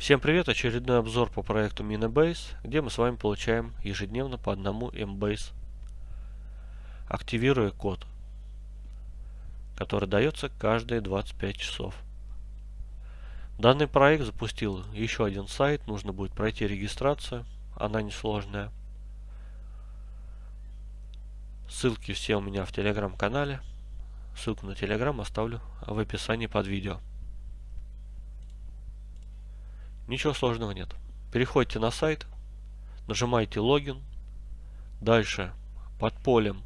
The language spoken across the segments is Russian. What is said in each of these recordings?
Всем привет! Очередной обзор по проекту Minibase, где мы с вами получаем ежедневно по одному MBase, активируя код, который дается каждые 25 часов. Данный проект запустил еще один сайт, нужно будет пройти регистрацию, она несложная. Ссылки все у меня в телеграм-канале. Ссылку на телеграм оставлю в описании под видео. Ничего сложного нет. Переходите на сайт, нажимаете логин. Дальше под полем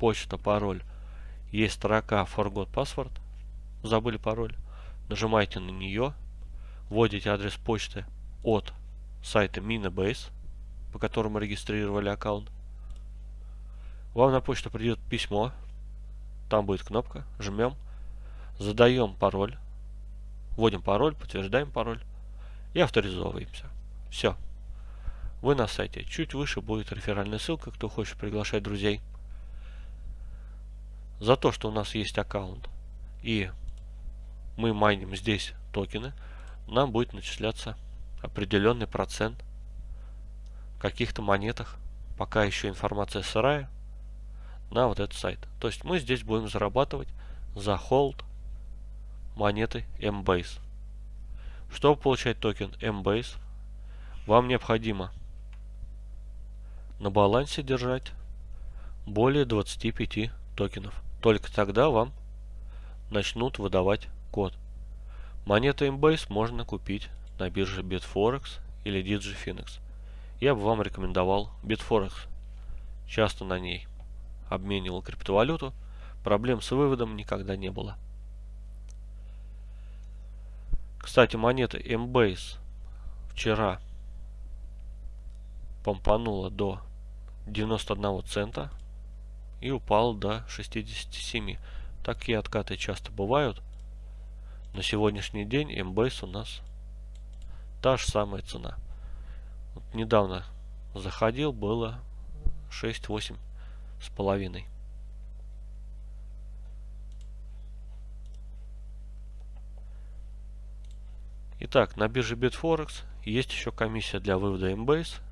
почта, пароль есть строка Forgot Password. Забыли пароль. Нажимаете на нее. Вводите адрес почты от сайта Minibase, по которому регистрировали аккаунт. Вам на почту придет письмо. Там будет кнопка. Жмем. Задаем пароль. Вводим пароль, подтверждаем пароль и авторизовываемся. Все. Вы на сайте. Чуть выше будет реферальная ссылка, кто хочет приглашать друзей. За то, что у нас есть аккаунт и мы майним здесь токены, нам будет начисляться определенный процент каких-то монетах, пока еще информация сырая, на вот этот сайт. То есть мы здесь будем зарабатывать за холд монеты Mbase. Чтобы получать токен Mbase, вам необходимо на балансе держать более 25 токенов. Только тогда вам начнут выдавать код. Монеты Mbase можно купить на бирже Bitforex или DigiFinex. Я бы вам рекомендовал Bitforex. Часто на ней обменивал криптовалюту, проблем с выводом никогда не было. Кстати, монета Mbase вчера помпанула до 91 цента и упал до 67. Такие откаты часто бывают. На сегодняшний день Mbase у нас та же самая цена. Вот недавно заходил, было 6-8 с половиной. Итак, на бирже Bitforex есть еще комиссия для вывода Mbase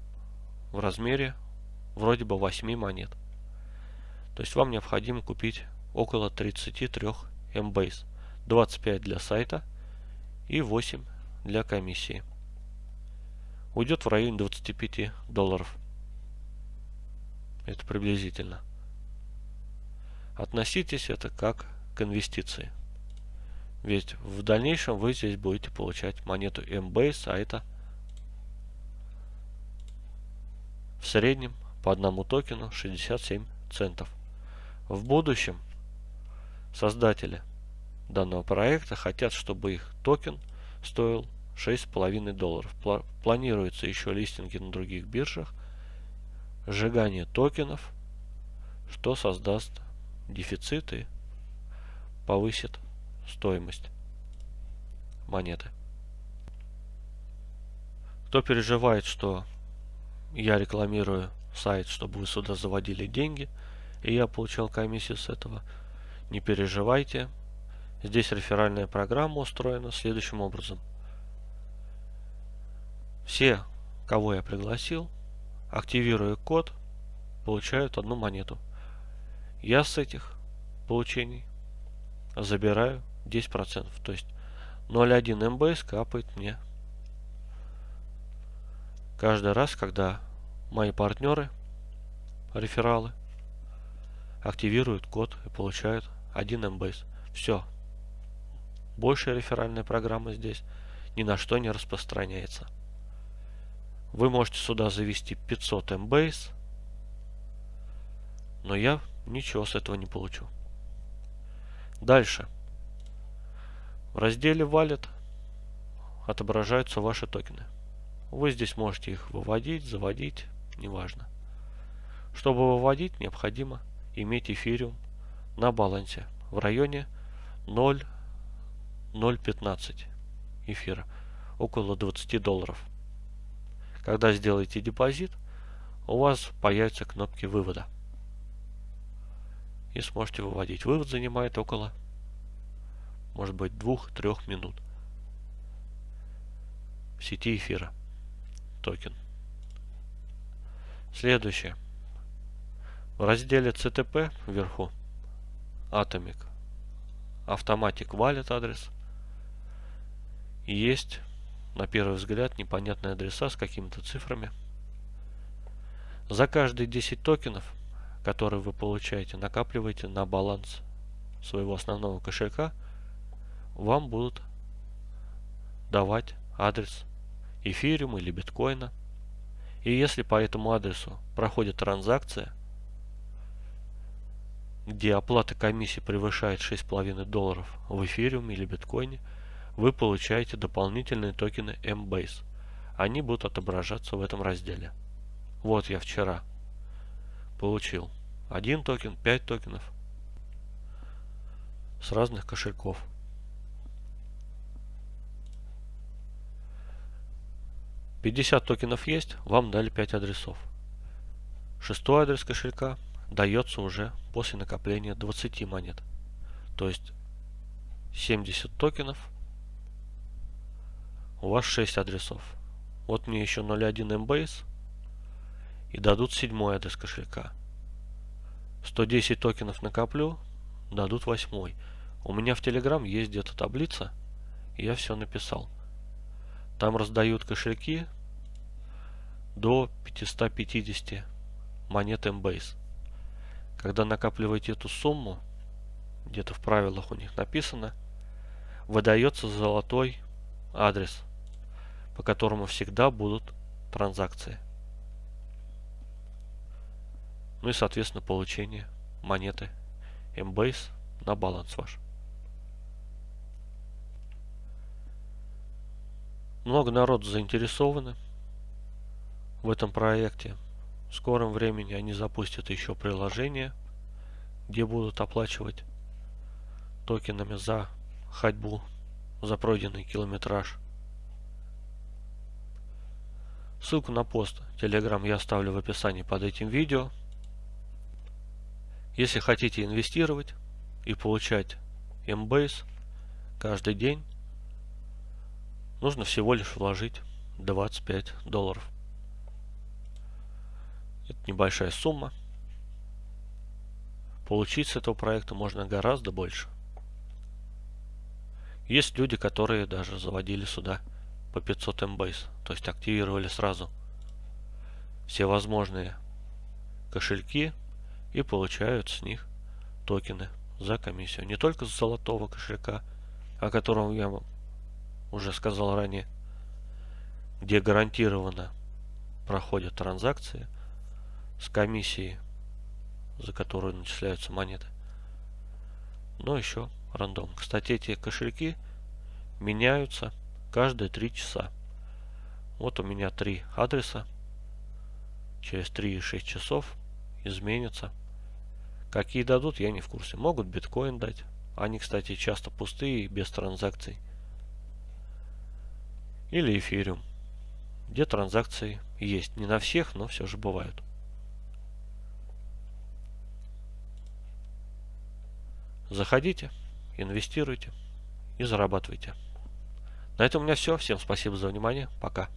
в размере вроде бы 8 монет. То есть вам необходимо купить около 33 Mbase. 25 для сайта и 8 для комиссии. Уйдет в районе 25 долларов. Это приблизительно. Относитесь это как к инвестиции. Ведь в дальнейшем вы здесь будете получать монету Mbase, а это в среднем по одному токену 67 центов. В будущем создатели данного проекта хотят, чтобы их токен стоил 6,5 долларов. Планируется еще листинги на других биржах, сжигание токенов, что создаст дефицит и повысит стоимость монеты. Кто переживает, что я рекламирую сайт, чтобы вы сюда заводили деньги, и я получал комиссию с этого, не переживайте. Здесь реферальная программа устроена следующим образом. Все, кого я пригласил, активируя код, получают одну монету. Я с этих получений забираю 10%. То есть 0,1 МБС капает мне каждый раз, когда мои партнеры, рефералы, активируют код и получают 1 МБС. Все. Большая реферальная программа здесь ни на что не распространяется. Вы можете сюда завести 500 МБС, но я ничего с этого не получу. Дальше. В разделе Wallet отображаются ваши токены. Вы здесь можете их выводить, заводить, неважно. Чтобы выводить, необходимо иметь эфириум на балансе в районе 0,015 эфира, около 20 долларов. Когда сделаете депозит, у вас появятся кнопки вывода. И сможете выводить. Вывод занимает около может быть двух-трех минут. в сети эфира токен. Следующее. В разделе CTP вверху Atomic Automatic Wallet адрес есть на первый взгляд непонятные адреса с какими-то цифрами. За каждые 10 токенов, которые вы получаете, накапливаете на баланс своего основного кошелька, вам будут давать адрес эфириума или биткоина. И если по этому адресу проходит транзакция, где оплата комиссии превышает 6,5 долларов в эфириуме или биткоине, вы получаете дополнительные токены Mbase. Они будут отображаться в этом разделе. Вот я вчера получил один токен, 5 токенов с разных кошельков. Пятьдесят токенов есть, вам дали 5 адресов. Шестой адрес кошелька дается уже после накопления 20 монет. То есть 70 токенов у вас 6 адресов. Вот мне еще 0.1 Mbase и дадут седьмой адрес кошелька. 110 токенов накоплю, дадут восьмой. У меня в Telegram есть где-то таблица, я все написал. Там раздают кошельки до 550 монет Mbase. Когда накапливаете эту сумму, где-то в правилах у них написано, выдается золотой адрес – по которому всегда будут транзакции. Ну и, соответственно, получение монеты Mbase на баланс ваш. Много народ заинтересованы в этом проекте. В скором времени они запустят еще приложение, где будут оплачивать токенами за ходьбу, за пройденный километраж. Ссылку на пост Telegram я оставлю в описании под этим видео. Если хотите инвестировать и получать Mbase каждый день, нужно всего лишь вложить 25 долларов. Это небольшая сумма. Получить с этого проекта можно гораздо больше. Есть люди, которые даже заводили сюда по 500 Mbase. То есть активировали сразу все возможные кошельки и получают с них токены за комиссию. Не только с золотого кошелька, о котором я уже сказал ранее, где гарантированно проходят транзакции с комиссией, за которую начисляются монеты, но еще рандом. Кстати, эти кошельки меняются каждые 3 часа. Вот у меня три адреса. Через 3-6 часов изменятся. Какие дадут, я не в курсе. Могут биткоин дать. Они, кстати, часто пустые, без транзакций. Или эфириум. Где транзакции есть. Не на всех, но все же бывают. Заходите, инвестируйте и зарабатывайте. На этом у меня все. Всем спасибо за внимание. Пока.